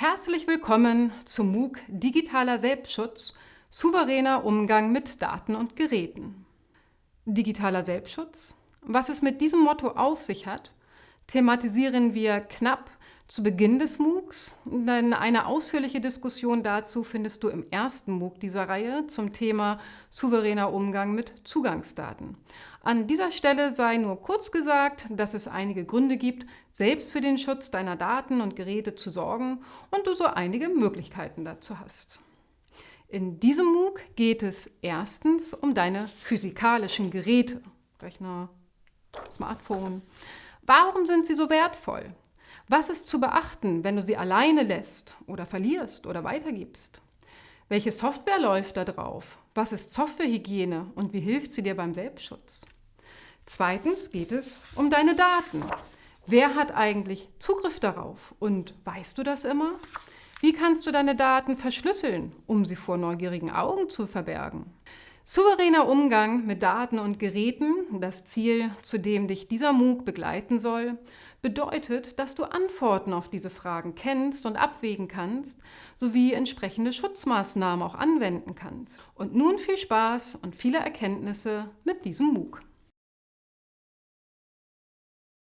Herzlich willkommen zum MOOC Digitaler Selbstschutz – Souveräner Umgang mit Daten und Geräten. Digitaler Selbstschutz? Was es mit diesem Motto auf sich hat, thematisieren wir knapp zu Beginn des MOOCs, denn eine ausführliche Diskussion dazu findest du im ersten MOOC dieser Reihe zum Thema souveräner Umgang mit Zugangsdaten. An dieser Stelle sei nur kurz gesagt, dass es einige Gründe gibt, selbst für den Schutz deiner Daten und Geräte zu sorgen und du so einige Möglichkeiten dazu hast. In diesem MOOC geht es erstens um deine physikalischen Geräte, Rechner, Smartphone. Warum sind sie so wertvoll? Was ist zu beachten, wenn du sie alleine lässt oder verlierst oder weitergibst? Welche Software läuft da drauf? Was ist Softwarehygiene und wie hilft sie dir beim Selbstschutz? Zweitens geht es um deine Daten. Wer hat eigentlich Zugriff darauf und weißt du das immer? Wie kannst du deine Daten verschlüsseln, um sie vor neugierigen Augen zu verbergen? Souveräner Umgang mit Daten und Geräten, das Ziel, zu dem dich dieser MOOC begleiten soll, bedeutet, dass du Antworten auf diese Fragen kennst und abwägen kannst, sowie entsprechende Schutzmaßnahmen auch anwenden kannst. Und nun viel Spaß und viele Erkenntnisse mit diesem MOOC.